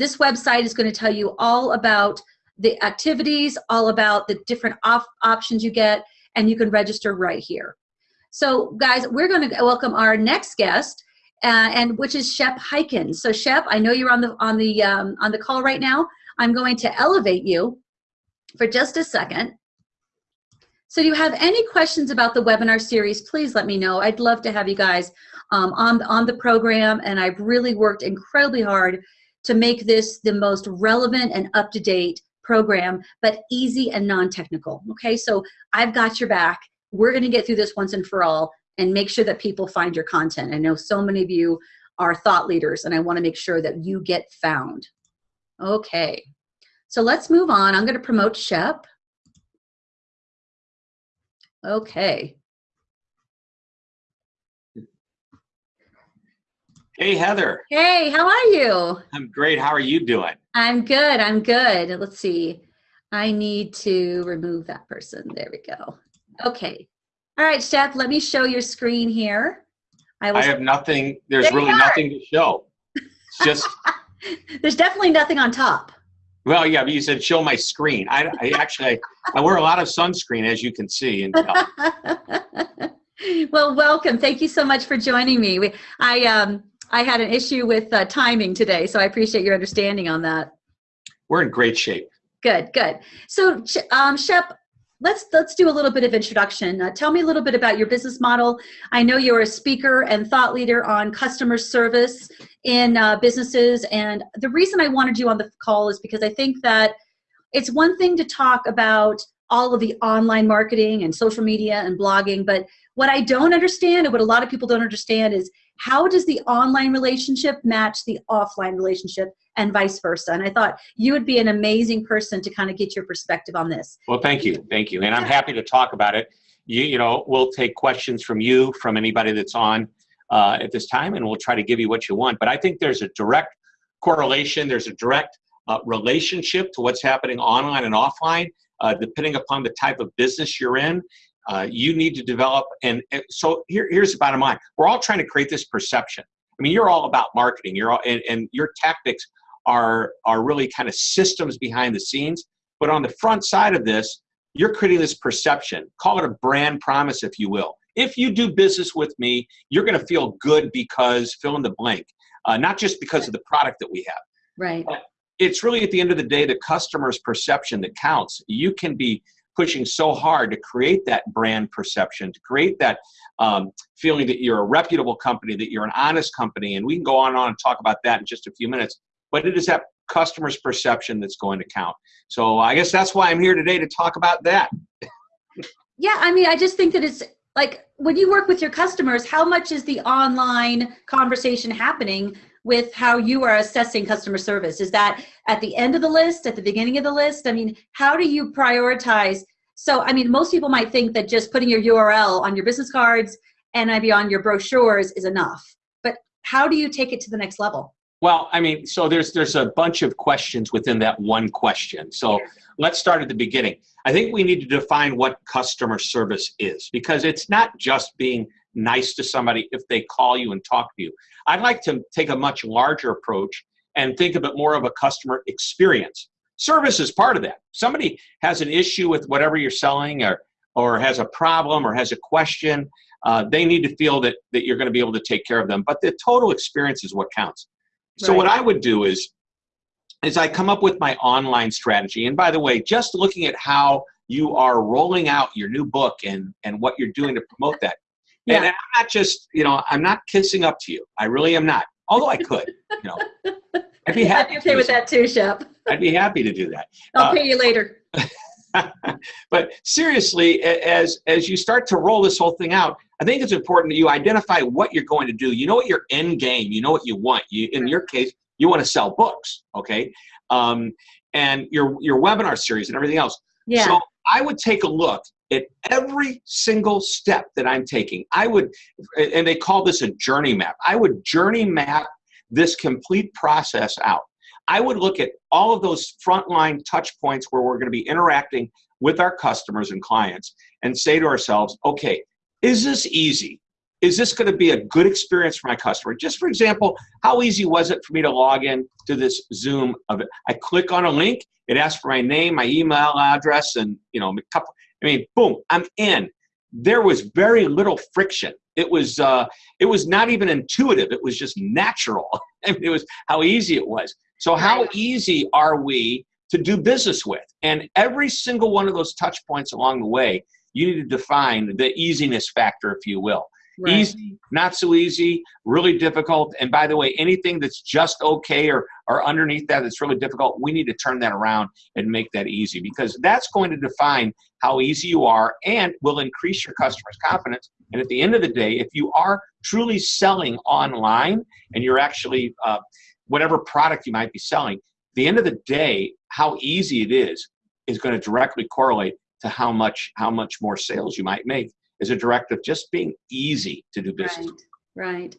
this website is going to tell you all about the activities, all about the different op options you get, and you can register right here. So guys, we're going to welcome our next guest, uh, and which is Shep Hyken. So Shep, I know you're on the on the um, on the call right now. I'm going to elevate you for just a second. So do you have any questions about the webinar series, please let me know. I'd love to have you guys um, on, on the program, and I've really worked incredibly hard to make this the most relevant and up-to-date program, but easy and non-technical, okay? So I've got your back. We're gonna get through this once and for all and make sure that people find your content. I know so many of you are thought leaders, and I wanna make sure that you get found. Okay, so let's move on. I'm gonna promote Shep. Okay. Hey, Heather. Hey, how are you? I'm great. How are you doing? I'm good. I'm good. Let's see. I need to remove that person. There we go. Okay. All right, Shep, let me show your screen here. I, I have nothing. There's there really nothing to show. It's just. there's definitely nothing on top. Well, yeah, but you said show my screen. I, I actually, I wear a lot of sunscreen, as you can see. And well, welcome. Thank you so much for joining me. We, I, um, I had an issue with uh, timing today, so I appreciate your understanding on that. We're in great shape. Good, good. So, um, Shep, let's let's do a little bit of introduction. Uh, tell me a little bit about your business model. I know you're a speaker and thought leader on customer service in uh, businesses, and the reason I wanted you on the call is because I think that it's one thing to talk about all of the online marketing and social media and blogging, but what I don't understand and what a lot of people don't understand is how does the online relationship match the offline relationship and vice versa? And i thought you would be an amazing person to kind of get your perspective on this. Well thank you thank you. And i'm happy to talk about it. You, you know we'll take questions from you from anybody that's on uh, at this time and we'll try to give you what you want. But i think there's a direct correlation there's a direct uh, relationship to what's happening online and offline uh, depending upon the type of business you're in uh, you need to develop, and, and so here, here's the bottom line. We're all trying to create this perception. I mean, you're all about marketing. You're all, and, and your tactics are are really kind of systems behind the scenes. But on the front side of this, you're creating this perception. Call it a brand promise, if you will. If you do business with me, you're going to feel good because fill in the blank, uh, not just because of the product that we have. Right. But it's really at the end of the day the customer's perception that counts. You can be pushing so hard to create that brand perception, to create that um, feeling that you're a reputable company, that you're an honest company, and we can go on and on and talk about that in just a few minutes. But it is that customer's perception that's going to count. So I guess that's why I'm here today to talk about that. yeah, I mean, I just think that it's like when you work with your customers, how much is the online conversation happening with how you are assessing customer service? Is that at the end of the list, at the beginning of the list? I mean, how do you prioritize? So, I mean, most people might think that just putting your URL on your business cards and maybe on your brochures is enough. But how do you take it to the next level? Well, I mean, so there's there's a bunch of questions within that one question. So let's start at the beginning. I think we need to define what customer service is because it's not just being nice to somebody if they call you and talk to you. I'd like to take a much larger approach and think of it more of a customer experience. Service is part of that. Somebody has an issue with whatever you're selling or, or has a problem or has a question, uh, they need to feel that, that you're going to be able to take care of them. But the total experience is what counts. So right. what I would do is, is I come up with my online strategy. And by the way, just looking at how you are rolling out your new book and, and what you're doing to promote that, yeah. And I'm not just, you know, I'm not kissing up to you. I really am not. Although I could, you know. I'd be happy. I'd be okay with that too, Shep. I'd be happy to do that. I'll uh, pay you later. but seriously, as as you start to roll this whole thing out, I think it's important that you identify what you're going to do. You know what your end game. You know what you want. You, in your case, you want to sell books, okay? Um, and your your webinar series and everything else. Yeah. So I would take a look at every single step that I'm taking. I would, and they call this a journey map. I would journey map this complete process out. I would look at all of those frontline touch points where we're going to be interacting with our customers and clients and say to ourselves, okay, is this easy? is this going to be a good experience for my customer? Just for example, how easy was it for me to log in to this Zoom of? I click on a link, it asks for my name, my email address, and you know, a couple. I mean, boom, I'm in. There was very little friction. It was uh, it was not even intuitive. It was just natural. I mean, it was how easy it was. So how easy are we to do business with? And every single one of those touch points along the way, you need to define the easiness factor, if you will. Right. Easy, not so easy, really difficult. And by the way, anything that's just okay or, or underneath that that's really difficult, we need to turn that around and make that easy because that's going to define how easy you are and will increase your customer's confidence. And at the end of the day, if you are truly selling online and you're actually uh, whatever product you might be selling, the end of the day, how easy it is is going to directly correlate to how much how much more sales you might make is a directive just being easy to do business. Right, right.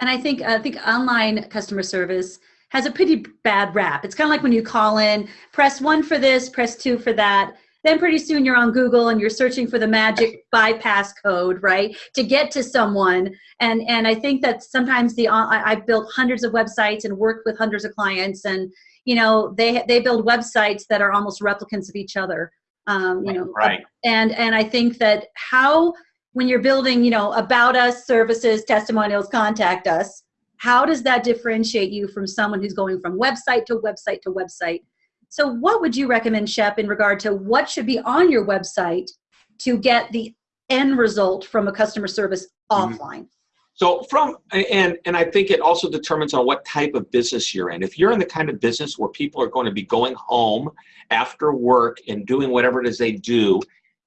And I think I think online customer service has a pretty bad rap. It's kind of like when you call in, press one for this, press two for that. Then pretty soon you're on Google and you're searching for the magic bypass code, right, to get to someone. And and I think that sometimes the uh, I, I've built hundreds of websites and worked with hundreds of clients, and you know they they build websites that are almost replicants of each other um, you know right. and and i think that how when you're building you know about us services testimonials contact us how does that differentiate you from someone who's going from website to website to website? So what would you recommend shep in regard to what should be on your website to get the end result from a customer service mm-hmm. offline so from and and I think it also determines on what type of business you're in. If you're in the kind of business where people are going to be going home after work and doing whatever it is they do,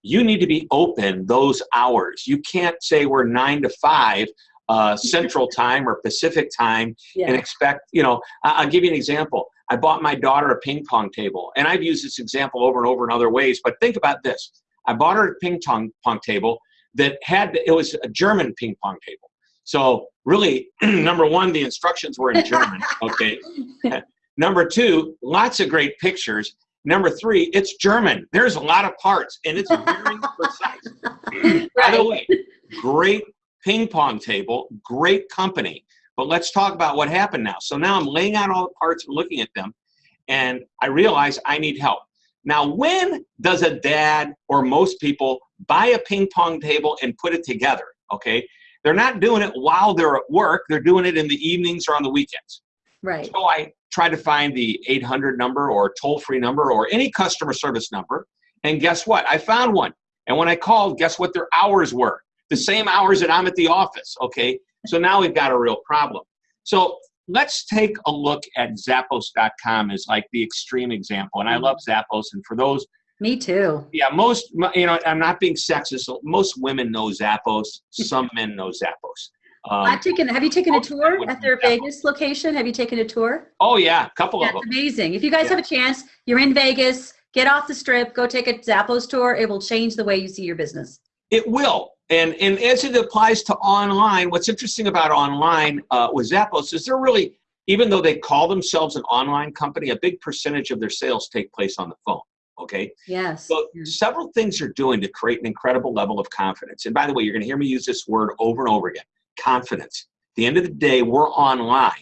you need to be open those hours. You can't say we're nine to five uh, Central Time or Pacific Time yeah. and expect. You know, I'll give you an example. I bought my daughter a ping pong table, and I've used this example over and over in other ways. But think about this: I bought her a ping pong pong table that had it was a German ping pong table so really, number one, the instructions were in German. Okay. number two, lots of great pictures. Number three, it's German. There's a lot of parts, and it's very precise. Right. By the way, great ping pong table, great company. But let's talk about what happened now. So now I'm laying out all the parts and looking at them, and I realize I need help. Now, when does a dad or most people buy a ping pong table and put it together? Okay, they're not doing it while they're at work. They're doing it in the evenings or on the weekends. Right. So I try to find the 800 number or toll free number or any customer service number. And guess what? I found one. And when I called, guess what their hours were? The same hours that I'm at the office. Okay. So now we've got a real problem. So let's take a look at Zappos.com as like the extreme example. And I mm-hmm. love Zappos. And for those me too. Yeah, most you know, I'm not being sexist. Most women know Zappos. Some men know Zappos. Um, I've taken. Have you taken a tour at their Vegas location? Have you taken a tour? Oh yeah, a couple That's of them. amazing. If you guys yeah. have a chance, you're in Vegas. Get off the strip. Go take a Zappos tour. It will change the way you see your business. It will. And and as it applies to online, what's interesting about online uh, with Zappos is they're really, even though they call themselves an online company, a big percentage of their sales take place on the phone. Okay. Yes. So several things you're doing to create an incredible level of confidence. And by the way, you're going to hear me use this word over and over again confidence. At the end of the day, we're online.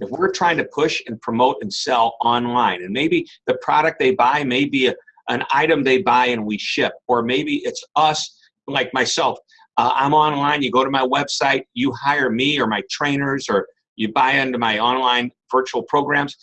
If we're trying to push and promote and sell online, and maybe the product they buy may be a, an item they buy and we ship, or maybe it's us, like myself. Uh, I'm online, you go to my website, you hire me or my trainers, or you buy into my online virtual programs.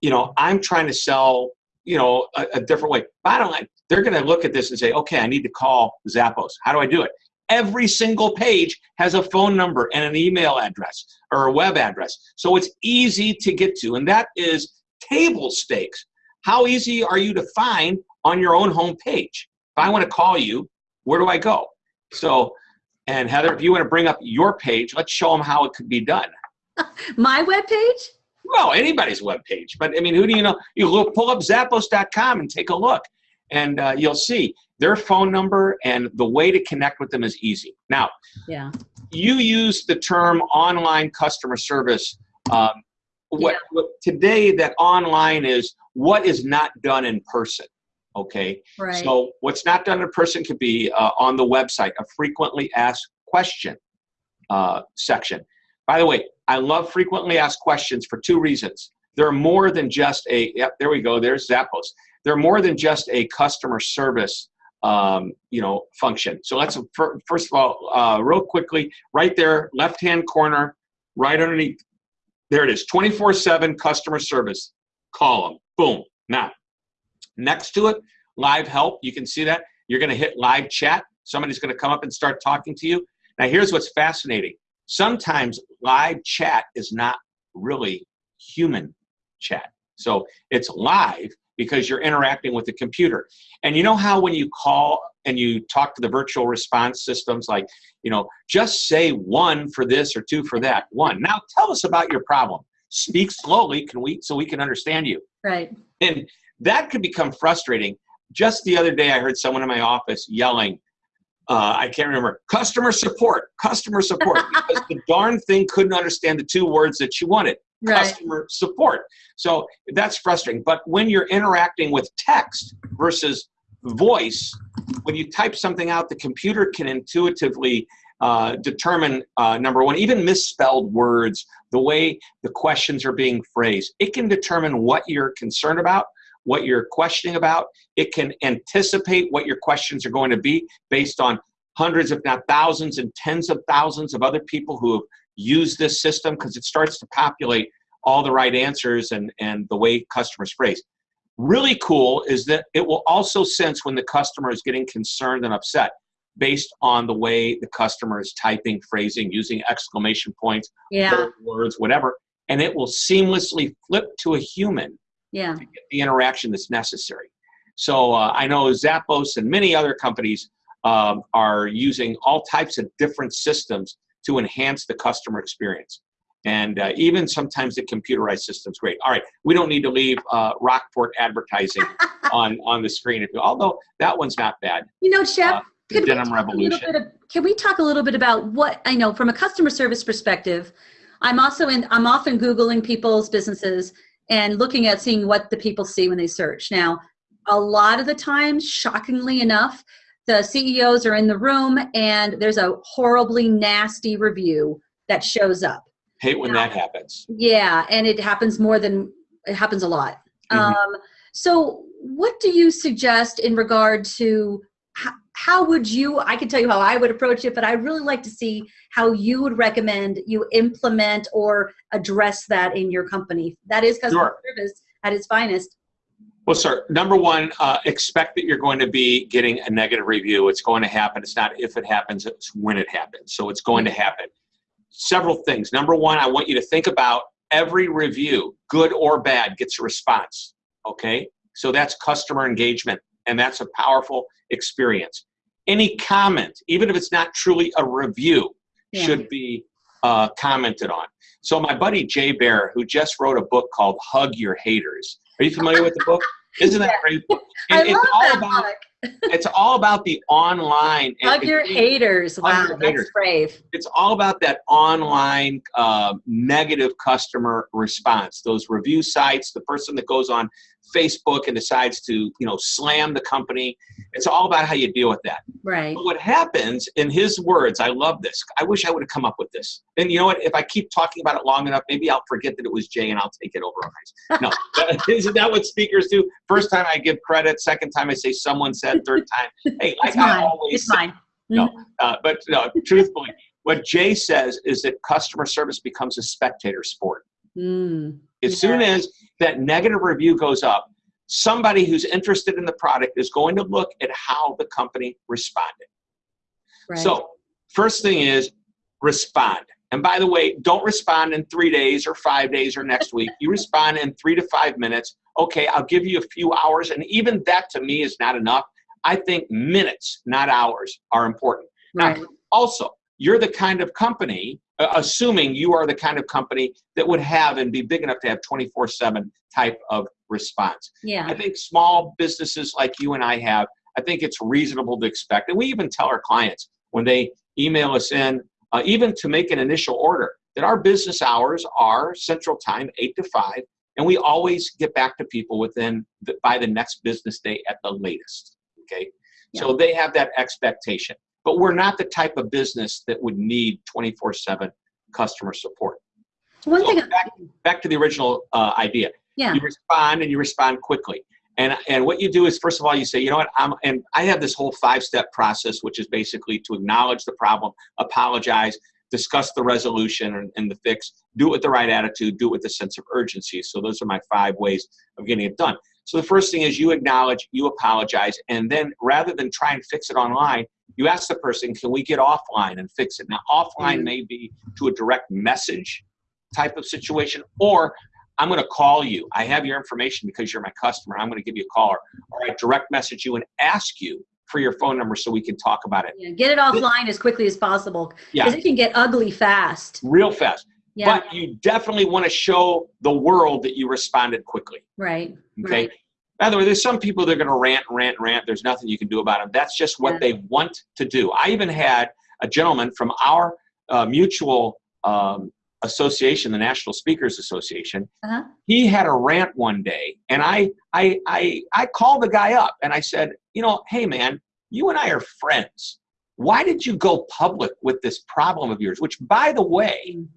You know, I'm trying to sell you know, a, a different way. Bottom line, they're going to look at this and say, okay, I need to call Zappos. How do I do it? Every single page has a phone number and an email address or a web address. So it's easy to get to. And that is table stakes. How easy are you to find on your own home page? If I want to call you, where do I go? So, and Heather, if you want to bring up your page, let's show them how it could be done. My web page? Well, anybody's web page. But I mean, who do you know? You look, pull up Zappos.com and take a look, and uh, you'll see their phone number and the way to connect with them is easy. Now, yeah, you use the term online customer service. Um, what, yeah. what today that online is what is not done in person. Okay. Right. So what's not done in person could be uh, on the website a frequently asked question. uh, section. By the way, I love frequently asked questions for two reasons. They're more than just a, yep, there we go, there's Zappos. They're more than just a customer service um, you know, function. So let's, first of all, uh, real quickly, right there, left-hand corner, right underneath, there it is, 24-7 customer service column, boom, now. Next to it, live help, you can see that. You're gonna hit live chat. Somebody's gonna come up and start talking to you. Now here's what's fascinating. Sometimes live chat is not really human chat. So it's live because you're interacting with the computer. And you know how when you call and you talk to the virtual response systems like, you know, just say one for this or two for that. One. Now tell us about your problem. Speak slowly can we so we can understand you. Right. And that could become frustrating. Just the other day I heard someone in my office yelling, uh, I can't remember, customer support, customer support, because the darn thing couldn't understand the two words that she wanted right. customer support. So that's frustrating. But when you're interacting with text versus voice, when you type something out, the computer can intuitively uh, determine, uh, number one, even misspelled words, the way the questions are being phrased. It can determine what you're concerned about, what you're questioning about. It can anticipate what your questions are going to be based on hundreds, if not thousands and tens of thousands of other people who have used this system because it starts to populate all the right answers and, and the way customers phrase. Really cool is that it will also sense when the customer is getting concerned and upset based on the way the customer is typing, phrasing, using exclamation points, yeah. words, whatever, and it will seamlessly flip to a human yeah. the interaction that's necessary. So uh, I know Zappos and many other companies um, are using all types of different systems to enhance the customer experience. And uh, even sometimes the computerized system's great. All right, we don't need to leave uh, Rockport advertising on, on the screen, although that one's not bad. You know, Shep, uh, could Denim Revolution. Of, can we talk a little bit about what, I know from a customer service perspective, I'm also in, I'm often Googling people's businesses and looking at seeing what the people see when they search. Now, a lot of the times, shockingly enough, the CEOs are in the room and there's a horribly nasty review that shows up. Hate when that happens. Yeah, and it happens more than it happens a lot. Mm -hmm. um, so, what do you suggest in regard to how, would you? I can tell you how I would approach it, but I really like to see how you would recommend you implement or address that in your company. That is customer sure. service at its finest. Well, sir, number one, uh, expect that you're going to be getting a negative review. It's going to happen. It's not if it happens, it's when it happens. So it's going to happen. Several things. Number one, I want you to think about every review, good or bad, gets a response. Okay? So that's customer engagement, and that's a powerful experience. Any comment, even if it's not truly a review, yeah. should be uh, commented on. So my buddy Jay Baer, who just wrote a book called Hug Your Haters, are you familiar with the book? Isn't that great? I it's love all that about book. it's all about the online. Hug your haters. Wow, your that's haters. brave. It's all about that online uh, negative customer response. Those review sites, the person that goes on Facebook and decides to, you know, slam the company. It's all about how you deal with that. Right. But what happens, in his words, I love this. I wish I would have come up with this. And you know what? If I keep talking about it long enough, maybe I'll forget that it was Jay and I'll take it over. No, isn't that what speakers do? First time I give credit, second time I say someone said, third time, hey, like it's I mine. always it's say. mine. No, mm-hmm. uh, but no, truthfully, what Jay says is that customer service becomes a spectator sport. Mm, as yeah. soon as that negative review goes up, somebody who's interested in the product is going to look at how the company responded. Right. So first thing is respond. And by the way, don't respond in three days or five days or next week. You respond in three to five minutes. Okay, I'll give you a few hours. And even that to me is not enough. I think minutes, not hours, are important. Right. Now, also, you're the kind of company, assuming you are the kind of company that would have and be big enough to have 24 7 type of response. Yeah. I think small businesses like you and I have, I think it's reasonable to expect. And we even tell our clients when they email us in, uh, even to make an initial order, that our business hours are central time, 8 to 5, and we always get back to people within the, by the next business day at the latest. Okay, yeah. so they have that expectation. But we're not the type of business that would need 24 7 customer support. One So thing, back, back to the original uh, idea. yeah, You respond and you respond quickly. And, and what you do is, first of all, you say, you know what, I'm, and I have this whole five step process, which is basically to acknowledge the problem, apologize, discuss the resolution and, and the fix, do it with the right attitude, do it with a sense of urgency. So those are my five ways of getting it done. So the first thing is you acknowledge, you apologize, and then rather than try and fix it online, you ask the person, can we get offline and fix it? Now, offline Mhm. may be to a direct message type of situation, or I'm going to call you. I have your information because you're my customer. I'm going to give you a call, or, or I direct message you and ask you for your phone number so we can talk about it. yeah, get it offline as quickly as possible Yeah. because it can get ugly fast. Real fast. Yeah, But you definitely want to show the world that you responded quickly. right. Okay. Right. By the way, there's some people that are going to rant, rant, rant. There's nothing you can do about them. That's just what Yeah. they want to do. I even had a gentleman from our uh, mutual um, association, the National Speakers Association. Uh-huh. He had a rant one day, and I, I, I, I called the guy up and I said, you know, hey man, you and I are friends. Why did you go public with this problem of yours? Which, by the way, Mm.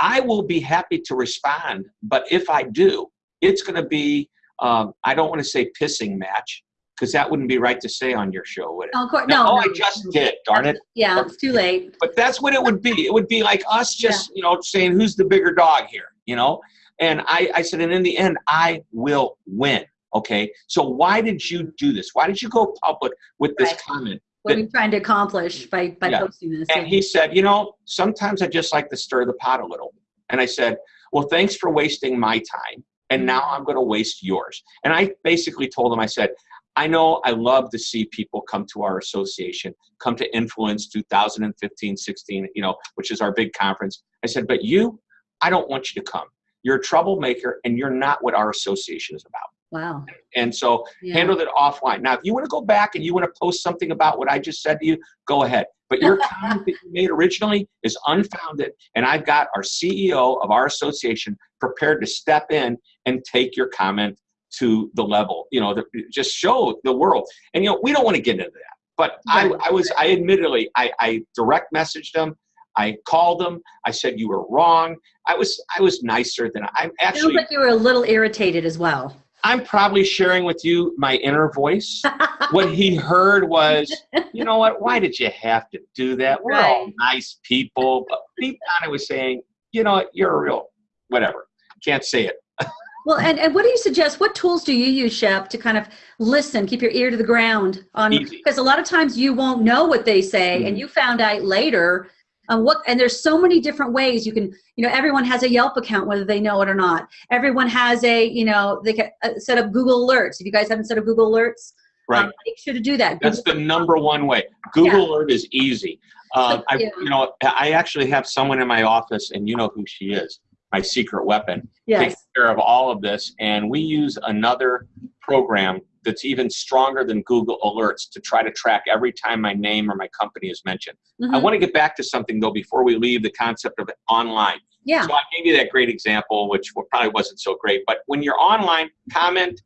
I will be happy to respond, but if I do, it's going to be, um, I don't want to say pissing match, because that wouldn't be right to say on your show, would it? Oh, of course, No, no, oh, no. I just did, darn it. Yeah, it's too late. But that's what it would be. It would be like us just, you know, saying who's the bigger dog here, you know? And I, I said, and in the end, I will win. Okay. So why did you do this? Why did you go public with this Right. comment? What are you trying to accomplish by, by Yeah. posting this? And he said, you know, sometimes I just like to stir the pot a little. And I said, well, thanks for wasting my time. And now I'm going to waste yours. And I basically told him, I said, I know I love to see people come to our association, come to Influence 2015 16, you know, which is our big conference. I said, but you, I don't want you to come. You're a troublemaker and you're not what our association is about. Wow. And so Yeah. handle it offline. Now, if you want to go back and you want to post something about what I just said to you, go ahead. But your comment that you made originally is unfounded, and I've got our CEO of our association prepared to step in and take your comment to the level, you know, the, just show the world. And you know, we don't want to get into that. But I, Right. I was, I admittedly, I, I direct messaged them. I called them. I said you were wrong. I was, I was nicer than I'm Sounds actually. like you were a little irritated as well. I'm probably sharing with you my inner voice. what he heard was, you know what? Why did you have to do that? We're all Right. nice people. But deep down, I was saying, you know what? You're a real whatever. Can't say it. Well, and, and what do you suggest? What tools do you use, Shep, to kind of listen, keep your ear to the ground on? Because a lot of times you won't know what they say, and Mhm. you found out later. Um, what and there's so many different ways you can. You know, everyone has a Yelp account, whether they know it or not. Everyone has a. You know, they can uh, set up Google Alerts. If you guys haven't set up Google Alerts, Right. um, make sure to do that. That's the number one way. Google Alert is easy. Uh, I, Yeah. you know, I actually have someone in my office, and you know who she is. My secret weapon. yes. takes care of all of this. And we use another program that's even stronger than Google Alerts to try to track every time my name or my company is mentioned. I Mhm. want to get back to something though before we leave the concept of online. Yeah. So I gave you that great example, which probably wasn't so great. But when you're online, comment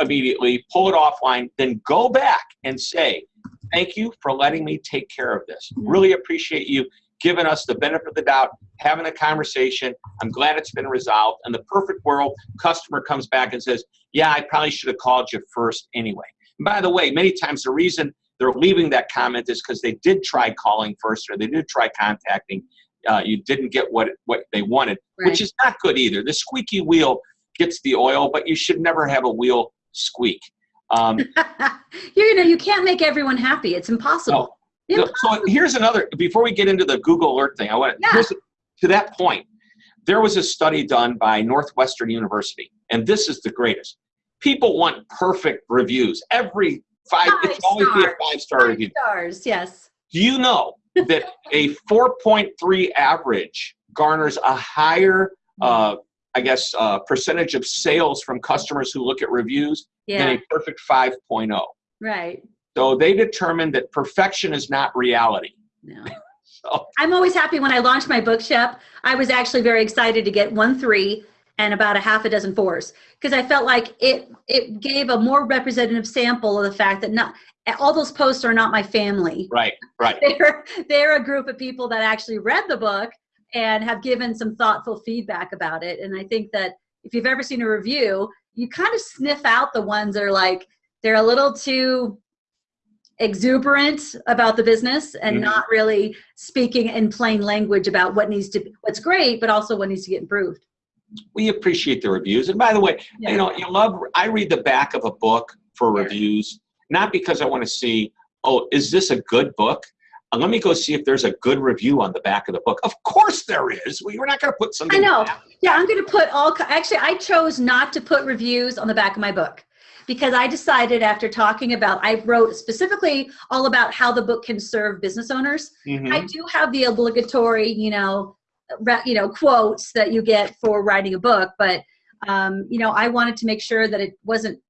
immediately, pull it offline, then go back and say, Thank you for letting me take care of this. Mhm. Really appreciate you giving us the benefit of the doubt, having a conversation. I'm glad it's been resolved. In the perfect world, customer comes back and says, Yeah, I probably should have called you first anyway. And by the way, many times the reason they're leaving that comment is because they did try calling first or they did try contacting. Uh, you didn't get what what they wanted, Right. which is not good either. The squeaky wheel gets the oil, but you should never have a wheel squeak. Um, you know, you can't make everyone happy. It's impossible. So, so here's another. Before we get into the Google Alert thing, I want Yeah. to that point. There was a study done by Northwestern University, and this is the greatest. People want perfect reviews. Every five, Five it's always be a stars. five star Five review. stars, yes. Do you know that a 4.3 average garners a higher, uh, I guess, uh, percentage of sales from customers who look at reviews Yeah, than a perfect 5.0? right. So they determined that perfection is not reality. No. So I'm always happy when I launched my book, Shep. I was actually very excited to get one three and about a half a dozen fours because I felt like it it gave a more representative sample of the fact that not all those posts are not my family. Right, right. They're they're a group of people that actually read the book and have given some thoughtful feedback about it. And I think that if you've ever seen a review, you kind of sniff out the ones that are like they're a little too exuberant about the business and mm-hmm. not really speaking in plain language about what needs to be what's great but also what needs to get improved we appreciate the reviews and by the way yeah. you know you love i read the back of a book for yeah. reviews not because i want to see oh is this a good book uh, let me go see if there's a good review on the back of the book. Of course there is. We, we're not going to put something. I know. Yeah, I'm going to put all. Actually, I chose not to put reviews on the back of my book because I decided after talking about, I wrote specifically all about how the book can serve business owners. Mm-hmm. I do have the obligatory, you know, you know, quotes that you get for writing a book, but um, you know, I wanted to make sure that it wasn't.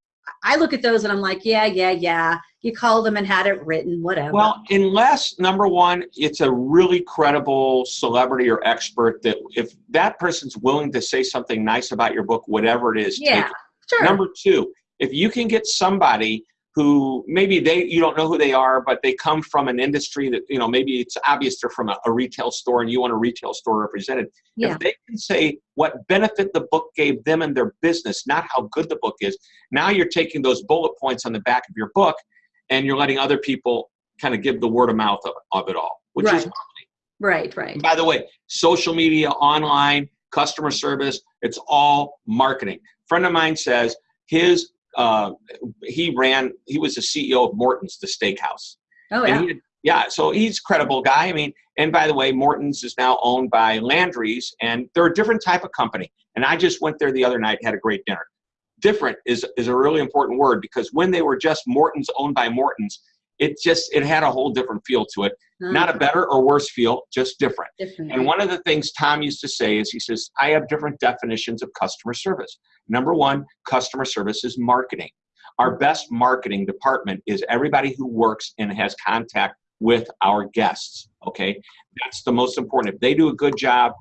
I look at those and I'm like, yeah, yeah, yeah. You called them and had it written, whatever. Well, unless number one, it's a really credible celebrity or expert that if that person's willing to say something nice about your book, whatever it is, yeah, sure. Number two, if you can get somebody who maybe they you don't know who they are but they come from an industry that you know maybe it's obvious they're from a, a retail store and you want a retail store represented yeah. if they can say what benefit the book gave them and their business not how good the book is now you're taking those bullet points on the back of your book and you're letting other people kind of give the word of mouth of, of it all which right. is marketing right right by the way social media online customer service it's all marketing a friend of mine says his uh, he ran, he was the CEO of Morton's, the steakhouse. Oh, yeah. He, yeah, so he's a credible guy. I mean, and by the way, Morton's is now owned by Landry's, and they're a different type of company. And I just went there the other night, had a great dinner. Different is, is a really important word because when they were just Morton's owned by Morton's, it just it had a whole different feel to it. Mm-hmm. Not a better or worse feel, just different. different. And one of the things Tom used to say is he says, I have different definitions of customer service. Number one, customer service is marketing. Our best marketing department is everybody who works and has contact with our guests. Okay, that's the most important. If they do a good job,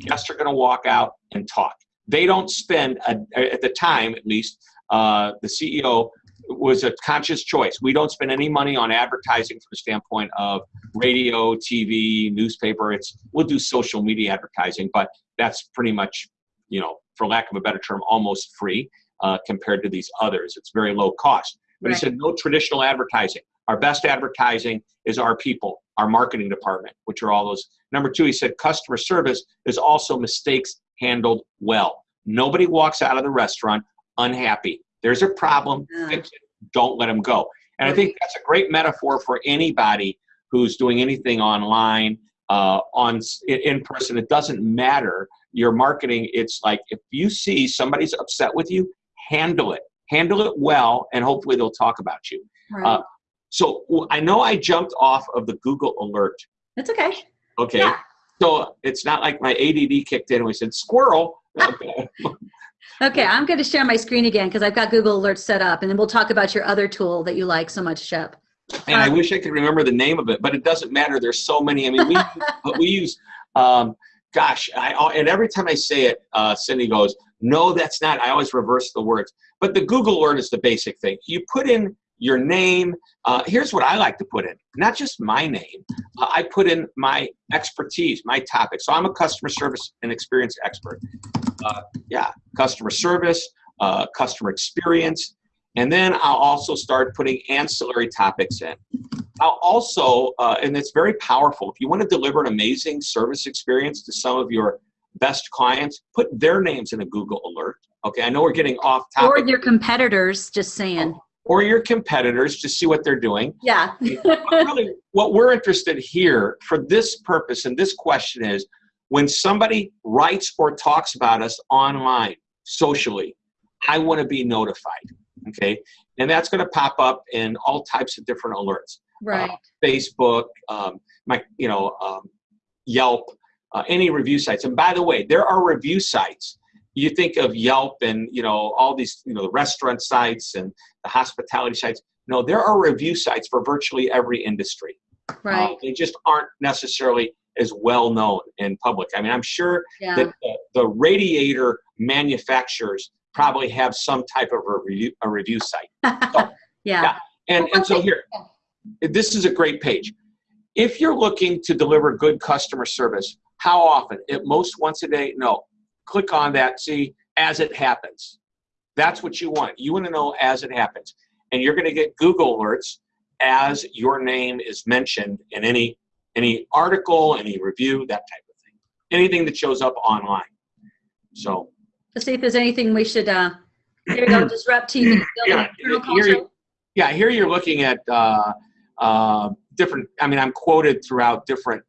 guests are going to walk out and talk. They don't spend a, at the time, at least, uh, the CEO was a conscious choice. We don't spend any money on advertising from the standpoint of radio, TV, newspaper. It's we'll do social media advertising, but that's pretty much, you know, for lack of a better term, almost free uh, compared to these others. It's very low cost. But right. he said no traditional advertising. Our best advertising is our people, our marketing department, which are all those. Number two, he said customer service is also mistakes handled well. Nobody walks out of the restaurant unhappy. There's a problem, fix it. Don't let them go. And I think that's a great metaphor for anybody who's doing anything online, uh, on in person. It doesn't matter your marketing. It's like if you see somebody's upset with you, handle it, handle it well, and hopefully they'll talk about you. Right. Uh, so I know I jumped off of the Google alert. That's okay. Okay. Yeah. So it's not like my ADD kicked in and we said squirrel. Okay, I'm going to share my screen again because I've got Google Alerts set up, and then we'll talk about your other tool that you like so much, Shep. And I wish I could remember the name of it, but it doesn't matter. There's so many. I mean, we we use, um, gosh, I and every time I say it, uh, Cindy goes, "No, that's not." I always reverse the words. But the Google Alert is the basic thing. You put in your name. Uh, here's what I like to put in, not just my name. Uh, I put in my expertise, my topic. So I'm a customer service and experience expert. Uh, yeah, customer service, uh, customer experience. And then I'll also start putting ancillary topics in. I'll also, uh, and it's very powerful, if you want to deliver an amazing service experience to some of your best clients, put their names in a Google alert. Okay, I know we're getting off topic. Or your competitors, just saying. Or your competitors to see what they're doing. Yeah. really, what we're interested here for this purpose and this question is when somebody writes or talks about us online, socially, I want to be notified. Okay. And that's going to pop up in all types of different alerts. Right. Uh, Facebook, um, my, you know, um, Yelp, uh, any review sites. And by the way, there are review sites you think of Yelp and you know all these you know the restaurant sites and the hospitality sites. No, there are review sites for virtually every industry. Right. Uh, they just aren't necessarily as well known in public. I mean, I'm sure Yeah. that the, the radiator manufacturers probably have some type of a review, a review site. yeah. yeah. And, and so here, this is a great page. If you're looking to deliver good customer service, how often? At most once a day? No. Click on that, see, as it happens. That's what you want. You want to know as it happens. And you're going to get Google alerts as your name is mentioned in any any article, any review, that type of thing. Anything that shows up online. So Let's see if there's anything we should, uh, there you go, disrupt TV. Yeah, here yeah, here you're looking at uh, uh, different. I mean, I'm quoted throughout different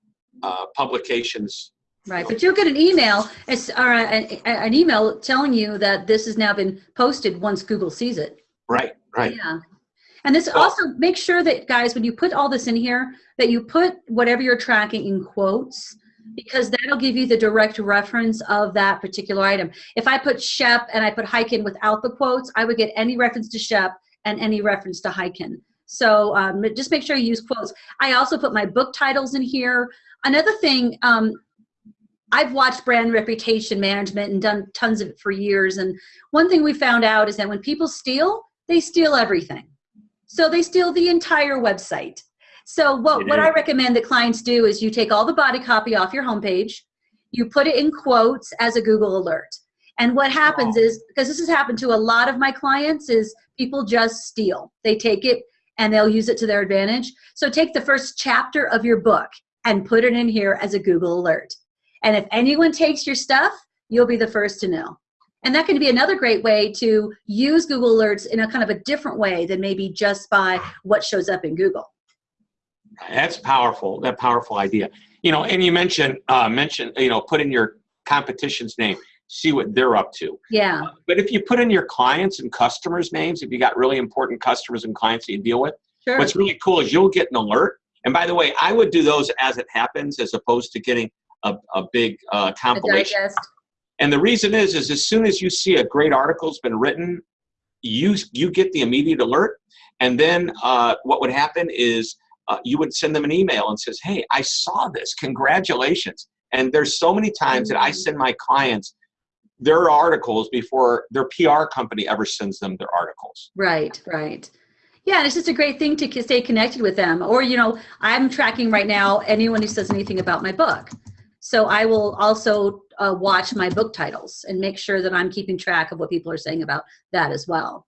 uh, publications. Right, but you'll get an email, it's, or an, an email telling you that this has now been posted once Google sees it. Right, right. Yeah. And this Well- also, make sure that, guys, when you put all this in here, that you put whatever you're tracking in quotes, because that'll give you the direct reference of that particular item. If I put Shep and I put Hyken without the quotes, I would get any reference to Shep and any reference to Hyken. So um, just make sure you use quotes. I also put my book titles in here. Another thing, um, I've watched brand reputation management and done tons of it for years. And one thing we found out is that when people steal, they steal everything. So they steal the entire website. So what, what. I recommend that clients do is you take all the body copy off your homepage, you put it in quotes as a Google alert. And what happens is, because this has happened to a lot of my clients, is people just steal. They take it and they'll use it to their advantage. So take the first chapter of your book and put it in here as a Google alert. And if anyone takes your stuff, you'll be the first to know. And that can be another great way to use Google Alerts in a kind of a different way than maybe just by what shows up in Google. That's powerful. That powerful idea. You know, and you mentioned uh, mentioned you know put in your competition's name, see what they're up to. Yeah, But if you put in your clients and customers' names, if you got really important customers and clients that you deal with, sure. what's really cool is you'll get an alert. And by the way, I would do those as it happens, as opposed to getting a, a big uh, compilation. And the reason is, is as soon as you see a great article's been written, you you get the immediate alert, and then uh, what would happen is uh, you would send them an email and says, "Hey, I saw this. Congratulations!" And there's so many times that I Mhm. send my clients their articles before their PR company ever sends them their articles. Right, right. Yeah, and it's just a great thing to stay connected with them. Or, you know, I'm tracking right now anyone who says anything about my book. So I will also uh, watch my book titles and make sure that I'm keeping track of what people are saying about that as well.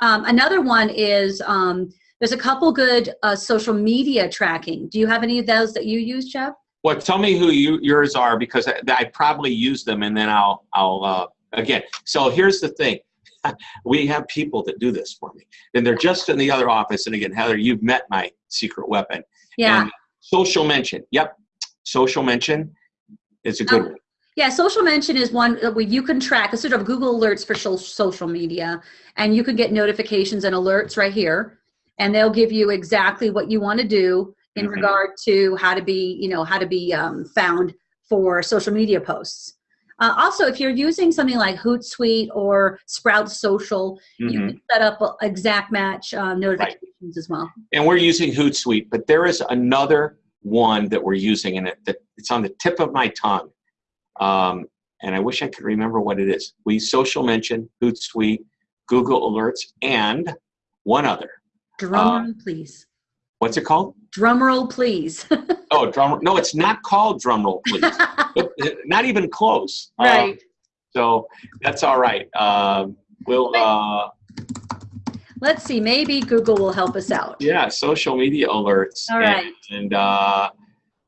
Um, another one is um, there's a couple good uh, social media tracking. Do you have any of those that you use, Shep? Well, tell me who you, yours are because I, I probably use them, and then I'll I'll uh, again. So here's the thing. we have people that do this for me, and they're just in the other office. And again, Heather, you've met my secret weapon. Yeah. And social mention. Yep. Social mention is a good Um, one. Yeah, social mention is one that we, you can track, it's sort of Google alerts for social media, and you can get notifications and alerts right here, and they'll give you exactly what you want to do in Mhm. regard to how to be, you know, how to be um, found for social media posts. Uh, also, if you're using something like Hootsuite or Sprout Social, you Mhm. can set up exact match uh, notifications as well. And we're using Hootsuite, but there is another one that we're using, and it, that it's on the tip of my tongue. Um, and I wish I could remember what it is. We social mention, Hootsuite, Google Alerts, and one other. Drum roll, please. What's it called? Drum roll, please. Oh, drum. No, it's not called drumroll, please. Uh, not even close. Uh, right. so that's all right. Um, we'll. Uh, Let's see. Maybe Google will help us out. yeah, social media alerts. All and- right. And, uh,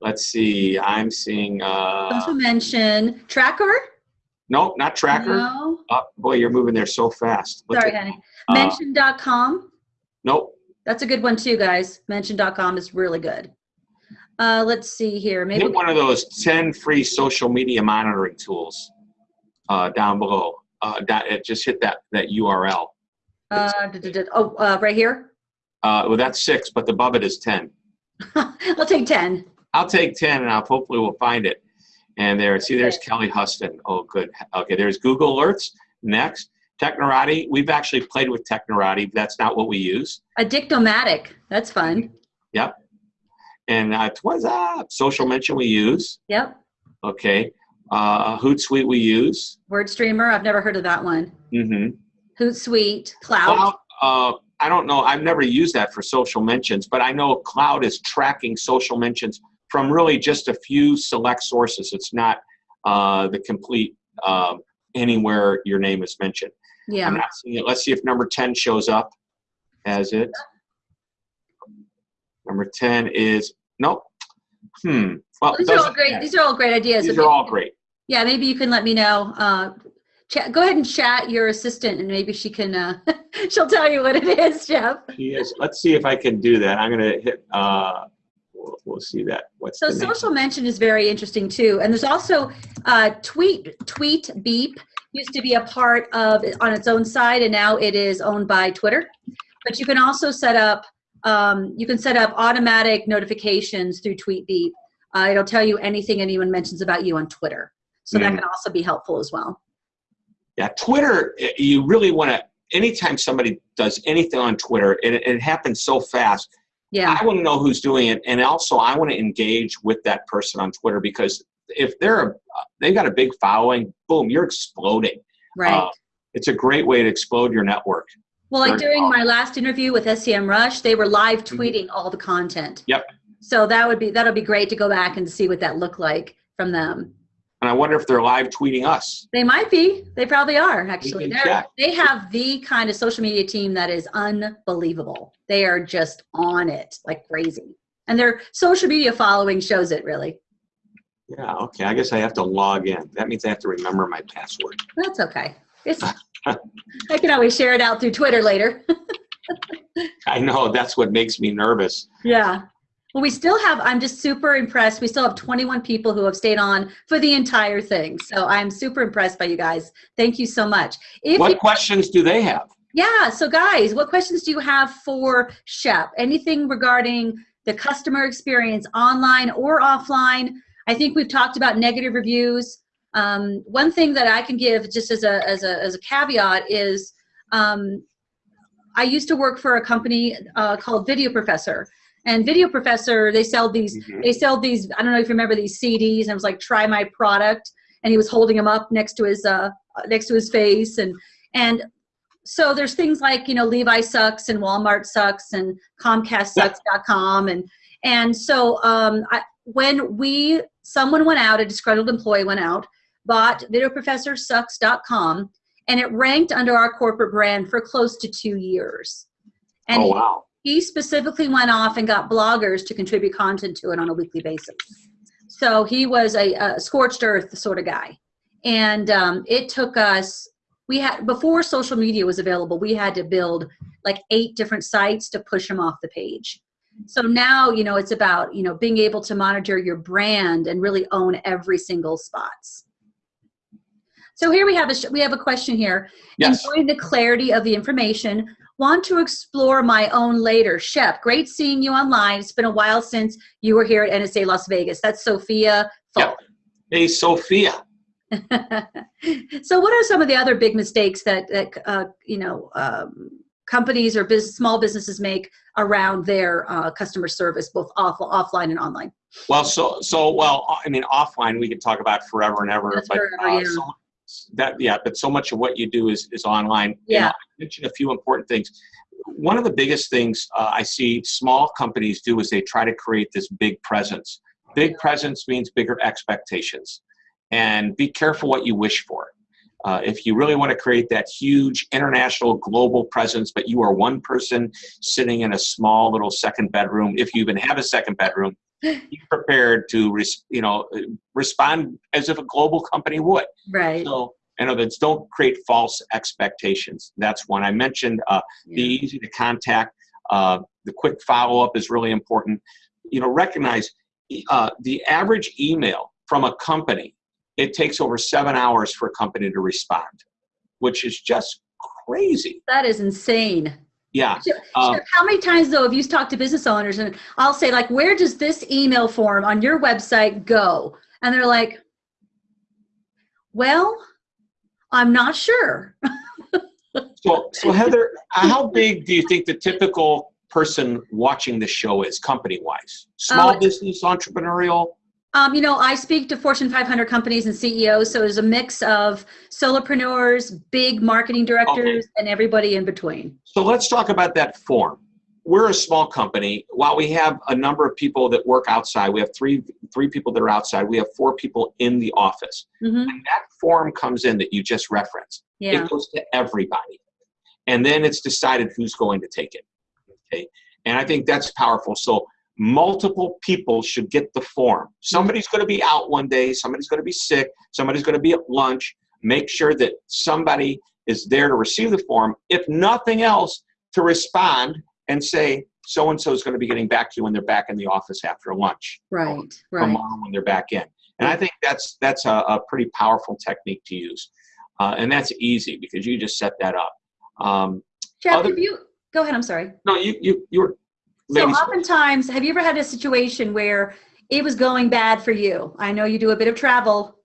let's see. I'm seeing. Uh, Social mention tracker. nope, not tracker. No. Oh, boy, you're moving there so fast. Look Sorry, at- honey. uh, Mention.com. Nope. That's a good one too, guys. Mention.com is really good. Uh, let's see here. Maybe Hit one of those 10 free social media monitoring tools uh, down below. Uh, that, it just hit that, that URL. uh, oh, uh, right here. Uh, well, that's six, but above it is 10. I'll take 10. I'll take 10 and I'll hopefully we'll find it. And there, see, there's Kelly Huston. Oh, good. Okay, there's Google Alerts. Next, Technorati. We've actually played with Technorati. but That's not what we use. Addictomatic. That's fun. Yep. And uh, what's up? Social mention we use. Yep. Okay. Uh, Hootsuite we use. WordStreamer. I've never heard of that one. Mm-hmm. Hootsuite. Cloud. Cloud, uh, I don't know. I've never used that for social mentions, but I know Cloud is tracking social mentions from really just a few select sources. It's not uh, the complete um, anywhere your name is mentioned. Yeah. I'm not seeing it. Let's see if number 10 shows up as it. Number 10 is, nope. Hmm. Well, These are all great. These are all great ideas. These So are all great. Yeah, maybe you can let me know. Uh, chat, go ahead and chat your assistant, and maybe she can. Uh, she'll tell you what it is, Jeff. She is. Let's see if I can do that. I'm going to hit, uh, we'll, we'll see that. What's So social mention is very interesting too, and there's also uh, tweet tweet beep used to be a part of on its own side, and now it is owned by Twitter. But you can also set up um, you can set up automatic notifications through TweetBeep. Uh, it'll tell you anything anyone mentions about you on Twitter, so that Mm. can also be helpful as well. Yeah, Twitter, you really want to, anytime somebody does anything on Twitter, it, it happens so fast. Yeah, I want to know who's doing it. And also, I want to engage with that person on Twitter because if they're, a, they've got a big following, boom, you're exploding. right. Uh, it's a great way to explode your network. Well, like during my last interview with SEMrush, they were live tweeting all the content. Mm-hmm. Yep. So that would be that'll be great to go back and see what that looked like from them. And I wonder if they're live tweeting us. They might be. They probably are actually. They have the kind of social media team that is unbelievable. They are just on it like crazy, and their social media following shows it really. Yeah, okay. I guess I have to log in. That means I have to remember my password. That's okay. It's, I can always share it out through Twitter later. I know that's what makes me nervous. Yeah. Well, we still have, I'm just super impressed. We still have 21 people who have stayed on for the entire thing. So I'm super impressed by you guys. Thank you so much. If What you, questions do they have? yeah, so guys, what questions do you have for Shep? Anything regarding the customer experience online or offline? I think we've talked about negative reviews. Um, one thing that I can give just as a, as a, as a caveat is um, I used to work for a company uh, called Video Professor. And Video Professor, they sell these Mhm. they sell these i don't know if you remember these cds and it was like try my product and he was holding them up next to his uh next to his face and and so there's things like you know levi sucks and walmart sucks and comcastsucks.com and and so um I, when we someone went out a disgruntled employee went out bought video professor videoprofessorsucks.com and it ranked under our corporate brand for close to two years and oh, wow. He specifically went off and got bloggers to contribute content to it on a weekly basis. So he was a, a scorched earth sort of guy. And um, it took us, we had, before social media was available, we had to build like eight different sites to push them off the page. So now, you know, it's about, you know, being able to monitor your brand and really own every single spots. So here we have a, we have a question here Yes. enjoying the clarity of the information. Want to explore my own later. Shep, great seeing you online. It's been a while since you were here at NSA Las Vegas. That's Sophia Falk. Hey, Sophia. so, what are some of the other big mistakes that, that uh, you know um, companies or business, small businesses make around their uh, customer service, both off, offline and online? Well, so so well. I mean, offline we could talk about forever and ever. That's but forever, uh, yeah. so that yeah, but so much of what you do is is online. Yeah. know, I mentioned a few important things. One of the biggest things uh, I see small companies do is they try to create this big presence. Big presence means bigger expectations, and be careful what you wish for. Uh, if you really want to create that huge international global presence, but you are one person sitting in a small little second bedroom, if you even have a second bedroom, be prepared to res- you know respond as if a global company would. Right. So in other words, don't create false expectations. That's one I mentioned. Uh, Be easy to contact. Uh, the quick follow up is really important. You know, recognize uh, the average email from a company. It takes over seven hours for a company to respond, which is just crazy. That is insane. Yeah. Sure, Um, sure. How many times though have you talked to business owners and I'll say like, where does this email form on your website go? And they're like, well, I'm not sure. So, so Heather, how big do you think the typical person watching the show is company wise? Small Oh. business, entrepreneurial? Um, you know, I speak to Fortune 500 companies and CEOs, so there's a mix of solopreneurs, big marketing directors, and everybody in between. So let's talk about that form. We're a small company. While we have a number of people that work outside, we have three three people that are outside. We have four people in the office. hmm And that form comes in that you just referenced. Yeah. It goes to everybody. And then it's decided who's going to take it. Okay. And I think that's powerful. So multiple people should get the form. Somebody's going to be out one day, somebody's going to be sick, somebody's going to be at lunch. Make sure that somebody is there to receive the form. If nothing else, to respond and say, so and so is going to be getting back to you when they're back in the office after lunch Right. Right. tomorrow when they're back in. And I think that's that's a, a pretty powerful technique to use, uh, and that's easy because you just set that up. Um, Jeff, other- you go ahead? I'm sorry. no, you you you were. So oftentimes, have you ever had a situation where it was going bad for you? I know you do a bit of travel.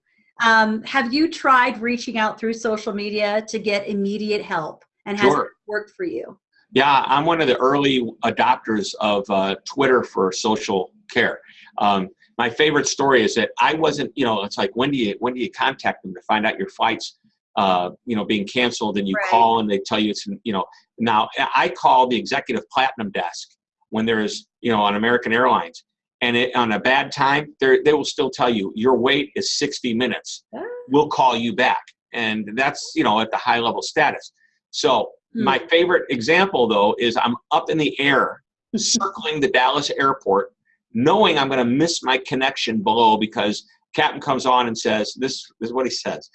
Um, have you tried reaching out through social media to get immediate help, and has Sure. it worked for you? Yeah, I'm one of the early adopters of uh, Twitter for social care. Um, my favorite story is that I wasn't, you know, it's like when do you when do you contact them to find out your flights, uh, you know, being canceled, and you Right. call and they tell you it's, you know, now I call the executive platinum desk when there's, you know, on American Airlines, and it, on a bad time, they they will still tell you your wait is 60 minutes. Ah. We'll call you back, and that's you know at the high level status. So Hmm. my favorite example, though, is I'm up in the air circling the Dallas airport, knowing I'm going to miss my connection below because captain comes on and says, "This, this is what he says.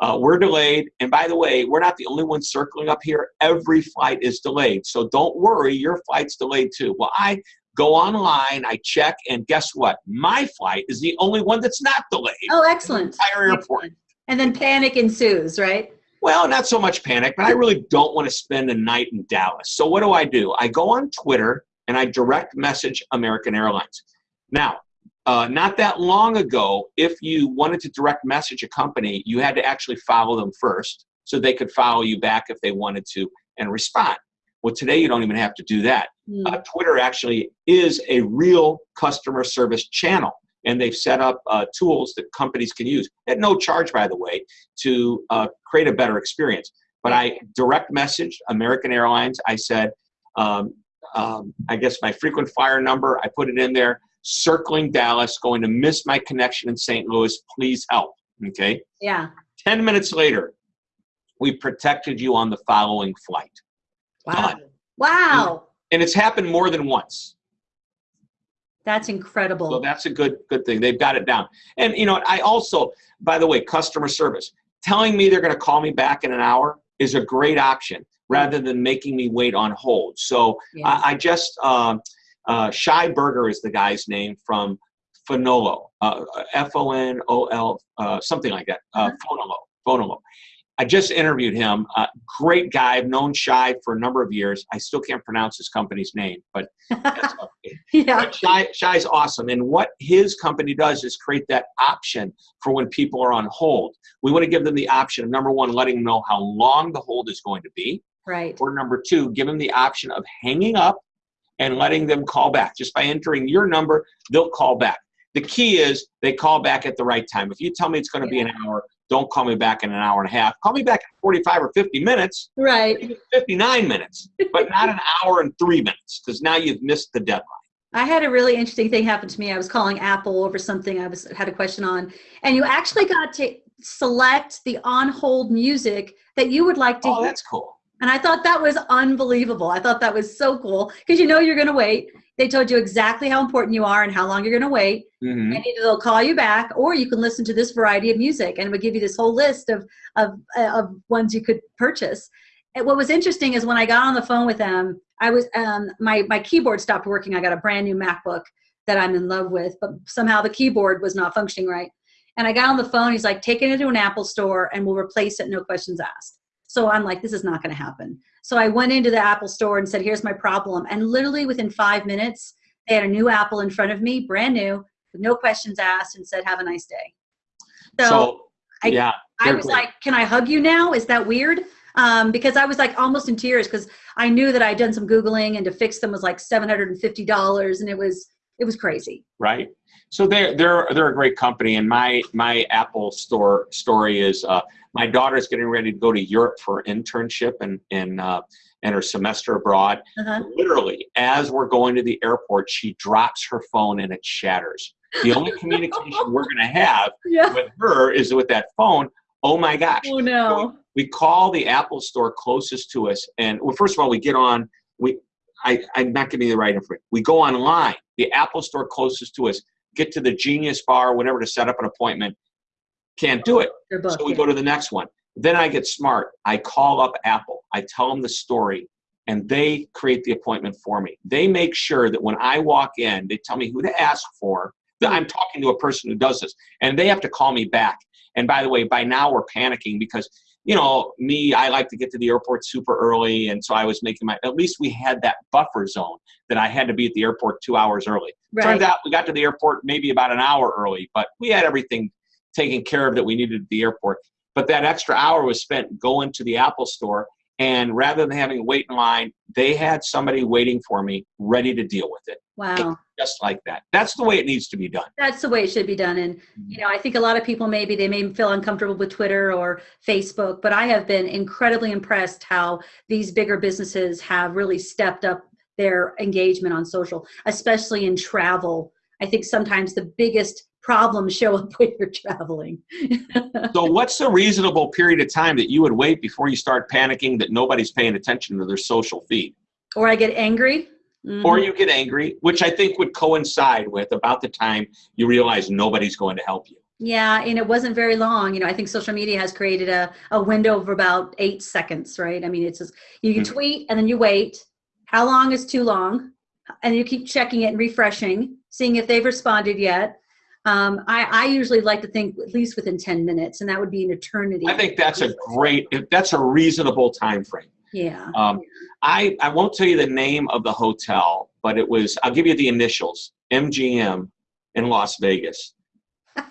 Uh, we're delayed, and by the way, we're not the only ones circling up here. Every flight is delayed, so don't worry, your flight's delayed too." Well, I go online, I check, and guess what? My flight is the only one that's not delayed. Oh, excellent. Entire airport. Excellent. And then panic ensues, right? Well, not so much panic, but I really don't want to spend a night in Dallas. So what do I do? I go on Twitter and I direct message American Airlines. Now, uh, not that long ago, if you wanted to direct message a company, you had to actually follow them first so they could follow you back if they wanted to and respond. Well, today you don't even have to do that. Hmm. Uh, Twitter actually is a real customer service channel, and they've set up uh, tools that companies can use at no charge, by the way, to uh, create a better experience. But I direct messaged American Airlines. I said, um, um, I guess my frequent flyer number, I put it in there, circling Dallas, going to miss my connection in St. Louis. Please help. Okay. Yeah. 10 minutes later, we protected you on the following flight. Wow. Done. Wow. And it's happened more than once. That's So incredible. that's a good good thing. They've got it down. And you know, I also, by the way, customer service. Telling me they're going to call me back in an hour is a great option rather than making me wait on hold. So Yeah. I, I just um, uh, Shai Berger is the guy's name from Fonolo, uh, F O N O L, uh, something like that. Uh, Fonolo, Fonolo. I just interviewed him. Uh, great guy. I've known Shai for a number of years. I still can't pronounce his company's name, but that's okay. yeah. But Shai, Shai's awesome. And what his company does is create that option for when people are on hold. We want to give them the option of number one, letting them know how long the hold is going to be, Right. or number two, give them the option of hanging up and letting them call back. Just by entering your number, they'll call back. The key is they call back at the right time. If you tell me it's going to be an hour, don't call me back in an hour and a half. Call me back in 45 or 50 minutes, Right. even 59 minutes, but not an hour and three minutes because now you've missed the deadline. I had a really interesting thing happen to me. I was calling Apple over something I was had a question on, and you actually got to select the on hold music that you would like to Oh, hear. that's cool. And I thought that was unbelievable. I thought that was so cool because you know you're going to wait. They told you exactly how important you are and how long you're going to wait. Mhm. And either they'll call you back or you can listen to this variety of music and it would give you this whole list of, of, uh, of ones you could purchase. And what was interesting is when I got on the phone with them, I was, um, my, my keyboard stopped working. I got a brand new MacBook that I'm in love with, but somehow the keyboard was not functioning right. And I got on the phone. He's like, take it into an Apple store and we'll replace it. No questions asked. So I'm like, this is not going to happen. So I went into the Apple store and said, here's my problem. And literally within five minutes, they had a new Apple in front of me, brand new, with no questions asked, and said, have a nice day. So, So, I- yeah, I was like, can I hug you now? Is that weird? um, because I was like almost in tears because I knew that I'd done some Googling and to fix them was like $750 and it was, it was crazy. Right. So they're they're they're a great company, and my my Apple store story is uh, my daughter's getting ready to go to Europe for an internship and and uh, and her semester abroad. Uh-huh. Literally, as we're going to the airport, she drops her phone and it shatters. The only communication we're going to have Yeah. with her is with that phone. Oh my gosh! Oh no. we call the Apple store closest to us, and well, first of all, we get on. We, I, I'm not giving you the right information. We go online. The Apple store closest to us. Get to the Genius Bar, whatever, to set up an appointment. Can't do it. They're So we yeah. go to the next one. Then I get smart. I call up Apple. I tell them the story, and they create the appointment for me. They make sure that when I walk in, they tell me who to ask for. That I'm talking to a person who does this, and they have to call me back. And by the way, by now we're panicking because you know me, I like to get to the airport super early, and so I was making my. At least we had that buffer zone that I had to be at the airport two hours early. Turns out we got to the airport maybe about an hour early, but we had everything taken care of that we needed at the airport. But that extra hour was spent going to the Apple store, and rather than having to wait in line, they had somebody waiting for me, ready to deal with it, Wow. just like that. That's the way it needs to be done. That's the way it should be done. And, mm-hmm. you know, I think a lot of people maybe they may feel uncomfortable with Twitter or Facebook, but I have been incredibly impressed how these bigger businesses have really stepped up their engagement on social, especially in travel. I think sometimes the biggest problems show up when you're traveling. So, what's a reasonable period of time that you would wait before you start panicking that nobody's paying attention to their social feed? or I get angry. Or Mhm. you get angry, which I think would coincide with about the time you realize nobody's going to help you. Yeah, and it wasn't very long. You know, I think social media has created a, a window of about eight seconds, right? I mean, it's just you can Mhm. tweet and then you wait. How long is too long? And you keep checking it and refreshing, seeing if they've responded yet. Um, I, I usually like to think at least within 10 minutes, and that would be an eternity. I think that's a great, that's a reasonable time frame. Yeah. Um, I, I won't tell you the name of the hotel, but it was, I'll give you the initials MGM in Las Vegas.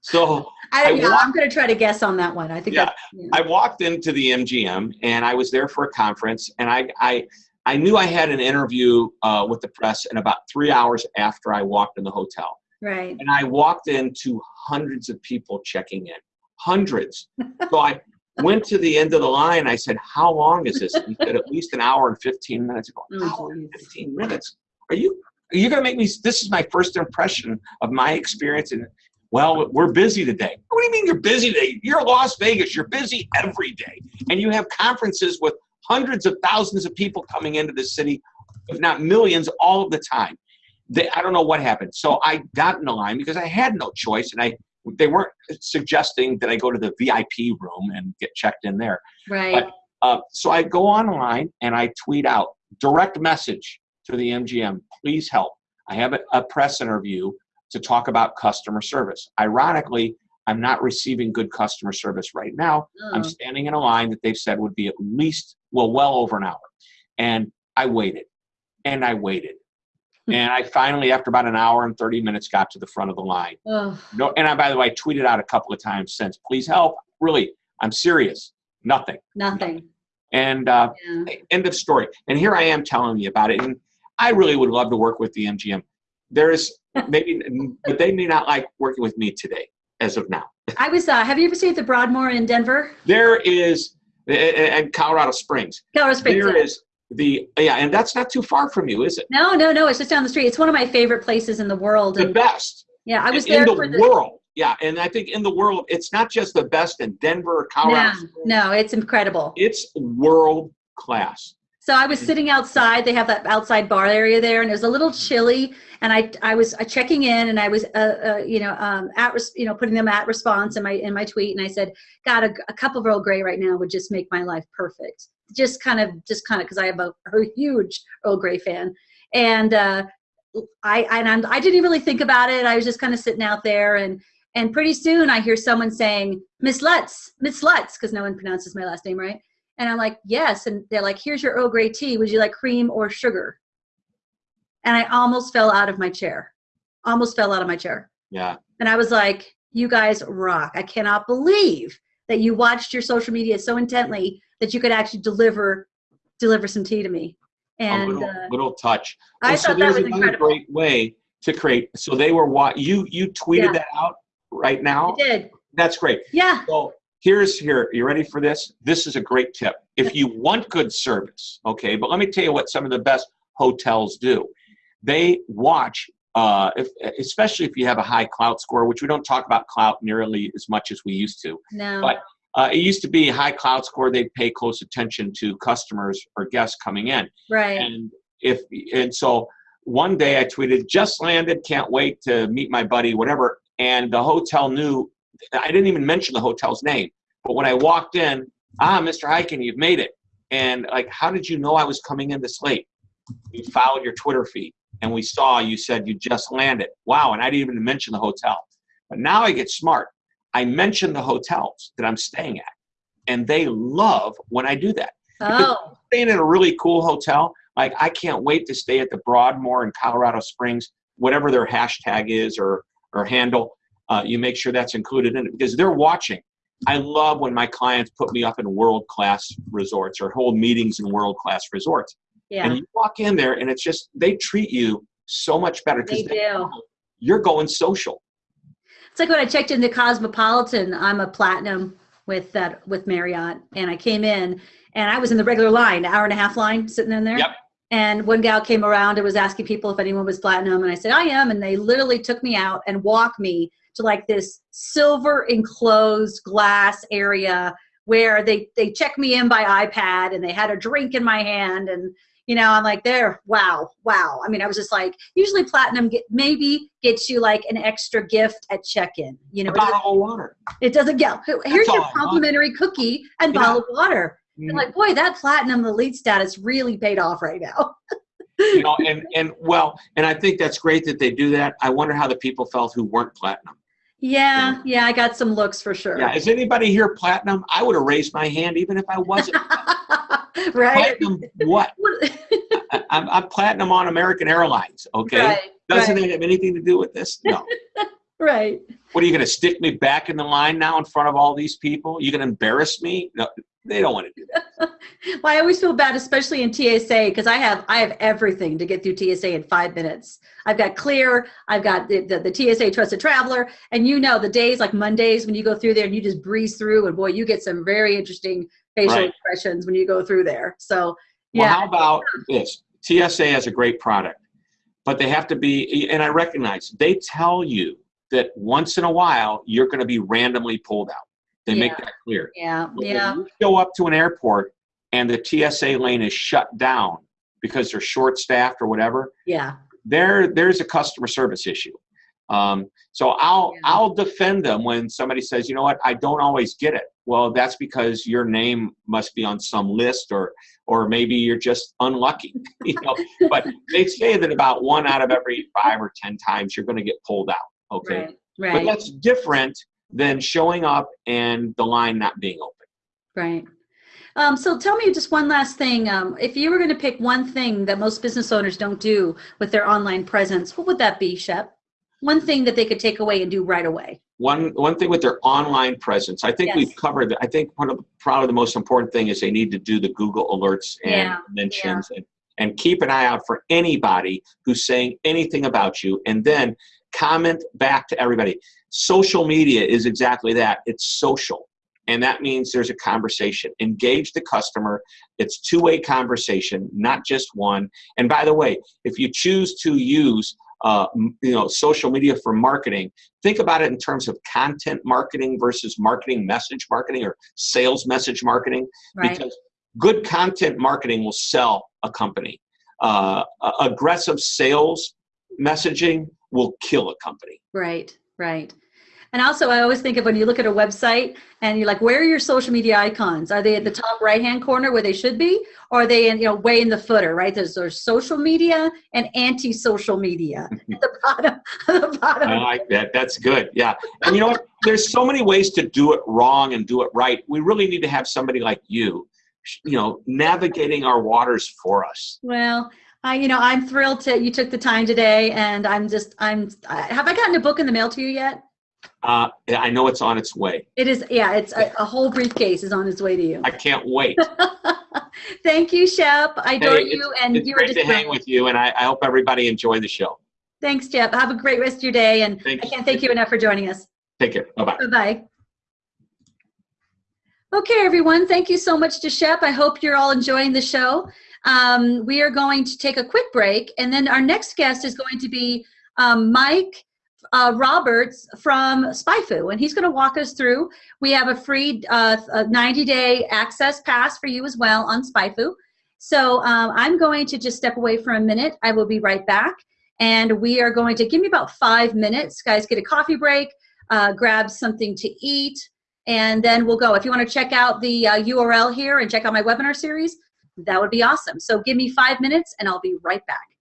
so I, I yeah, wa- I'm going to try to guess on that one. I think Yeah, yeah. I walked into the MGM and I was there for a conference and I, I, I knew I had an interview uh, with the press in about three hours after I walked in the hotel. right. And I walked into hundreds of people checking in, hundreds. So I went to the end of the line. I said, "How long is this?" And he said, "At least an hour and 15 minutes." I go, Oh, "Hour and 15 minutes? Are you? Are you going to make me? This is my first impression of my experience and." Well, we're busy today. What do you mean you're busy today? You're Las Vegas. You're busy every day. And you have conferences with hundreds of thousands of people coming into the city, if not millions, all of the time. They, I don't know what happened. So I got in the line because I had no choice, and I they weren't suggesting that I go to the VIP room and get checked in there. Right. Uh, so I go online and I tweet out direct message to the MGM. Please help. I have a, a press interview to talk about customer service. Ironically, I'm not receiving good customer service right now. I'm Oh, standing in a line that they've said would be at least, well, well over an hour. And I waited and I waited. and I finally, after about an hour and 30 minutes, got to the front of the line. No, and I, by the way, I tweeted out a couple of times since, please help. Really, I'm serious. Nothing. nothing. And uh, Yeah. end of story. And here I am telling you about it. And I really would love to work with the MGM. There's maybe, but they may not like working with me today, as of now. I was, uh, have you ever seen the Broadmoor in Denver? There is, and Colorado Springs. Colorado Springs. There yeah. is the yeah, and that's not too far from you, is it? No, no, no. It's just down the street. It's one of my favorite places in the world. The And best yeah, I was in there the for the. world. Yeah, and I think in the world, it's not just the best in Denver Colorado. No, Springs. no, it's incredible. It's world class. So I was sitting outside. They have that outside bar area there, and it was a little chilly. And I, I was uh, checking in, and I was, uh, uh, you know, um, at, res- you know, putting them at response in my in my tweet. And I said, God, a, a cup of Earl Grey right now would just make my life perfect. Just kind of, just kind of, because I am a, a huge Earl Grey fan, and uh, I, and I'm, I didn't really think about it. I was just kind of sitting out there, and and pretty soon I hear someone saying, Miss Lutz, Miss Lutz, because no one pronounces my last name right. And I'm like, yes. And they're like, here's your Earl Grey tea. Would you like cream or sugar? And I almost fell out of my chair. Almost fell out of my chair. Yeah. And I was like, you guys rock. I cannot believe that you watched your social media so intently that you could actually deliver deliver some tea to me. And a little, uh, little touch. I so thought that there's was incredible. great way to create. So they were what you you tweeted Yeah. that out right now. I did. That's great. Yeah. So here's here. You ready for this? This is a great tip. If you want good service, okay. But let me tell you what some of the best hotels do. They watch, uh, if, especially if you have a high clout score, which we don't talk about clout nearly as much as we used to. No. But uh, it used to be high clout score. They'd pay close attention to customers or guests coming in. right. And if and so one day I tweeted, just landed, can't wait to meet my buddy, whatever. And the hotel knew I didn't even mention the hotel's name. But when I walked in, ah, Mr. Hyken, you've made it. And like, how did you know I was coming in this late? We followed your Twitter feed and we saw you said you just landed. Wow, and I didn't even mention the hotel. But now I get smart. I mention the hotels that I'm staying at. And they love when I do that oh. staying at a really cool hotel, like I can't wait to stay at the Broadmoor in Colorado Springs, whatever their hashtag is or or handle. Uh, you make sure that's included in it because they're watching. I love when my clients put me up in world class resorts or hold meetings in world class resorts. Yeah. And you walk in there and it's just they treat you so much better They because you're going social. It's like when I checked into Cosmopolitan, I'm a platinum with that with Marriott, and I came in and I was in the regular line, hour and a half line, sitting in there. Yep. And one gal came around and was asking people if anyone was platinum, and I said I am, and they literally took me out and walked me to like this silver enclosed glass area where they they checked me in by iPad and they had a drink in my hand and you know i'm like there wow wow i mean i was just like usually platinum get, maybe gets you like an extra gift at check-in you know A it doesn't, bottle of water. it doesn't get here's your complimentary cookie and Yeah. bottle of water Mhm. and like boy that platinum elite status really paid off right now you know, and and well, and I think that's great that they do that. I wonder how the people felt who weren't platinum. Yeah yeah i got some looks for sure Yeah, is anybody here platinum? I would have raised my hand even if I wasn't. right platinum, what? I'm, I'm platinum on American Airlines. Okay, right doesn't right, it have anything to do with this? No. right what are you going to stick me back in the line now in front of all these people? You going to embarrass me? No, they don't want to do that. Well, I always feel bad, especially in TSA, because I have I have everything to get through TSA in five minutes. I've got Clear, I've got the, the, the TSA Trusted Traveler, and you know the days like Mondays when you go through there and you just breeze through, and boy, you get some very interesting facial Right. expressions when you go through there. So Well, how about this? TSA has a great product, but they have to be, and I recognize they tell you that once in a while you're going to be randomly pulled out. They make that clear. yeah, But yeah, you show up to an airport and the TSA lane is shut down because they're short staffed or whatever, yeah, there there's a customer service issue. Um, so I'll Yeah. I'll defend them when somebody says, you know what, I don't always get it. Well, that's because your name must be on some list, or or maybe you're just unlucky. you know, but they say that about one out of every five or ten times you're going to get pulled out. Okay, right, but that's different than showing up and the line not being open. right. Um, so tell me just one last thing. Um, if you were going to pick one thing that most business owners don't do with their online presence, what would that be, Shep? One thing that they could take away and do right away. one one thing with their online presence i think Yes. we've covered that i think one of probably the most important thing is they need to do the google alerts and Yeah, mentions and, and keep an eye out for anybody who's saying anything about you and then comment back to everybody social media is exactly that. It's social. And that means there's a conversation. Engage the customer. It's two-way conversation not just one. And by the way if you choose to use uh, you know social media for marketing think about it in terms of content marketing versus marketing message marketing or sales message marketing. Right. because good content marketing will sell a company. Uh, aggressive sales messaging will kill a company. Right, right. And also, I always think of when you look at a website and you're like, where are your social media icons? Are they at the mm-hmm. top right hand corner where they should be? Or are they in, you know, way in the footer, right? There's, there's social media and anti social media at the bottom. the bottom. I like that. That's good. Yeah. And you know what? There's so many ways to do it wrong and do it right. We really need to have somebody like you, you know, navigating our waters for us. Well, I, you know, I'm thrilled to you took the time today, and I'm just, I'm. I, have I gotten a book in the mail to you yet? Uh, I know it's on its way. It is, yeah, it's a, a whole briefcase is on its way to you. I can't wait. Thank you, Shep. I adore Hey, you, and It's you are great just to hang with you, and I, I hope everybody enjoyed the show. Thanks, Shep. Have a great rest of your day, and Thank I can't thank you enough for joining us. Take care. Bye bye. Bye-bye. Okay, everyone, thank you so much to Shep. I hope you're all enjoying the show. Um, we are going to take a quick break, and then our next guest is going to be um, Mike uh, Roberts from SpyFu, and he's going to walk us through. We have a free 90-day access pass for you as well on SpyFu. So um, I'm going to just step away for a minute. I will be right back, and we are going to give me about five minutes. Guys, get a coffee break, uh, grab something to eat, and then we'll go. If you want to check out the uh, URL here and check out my webinar series, that would be awesome. So give me five minutes and I'll be right back.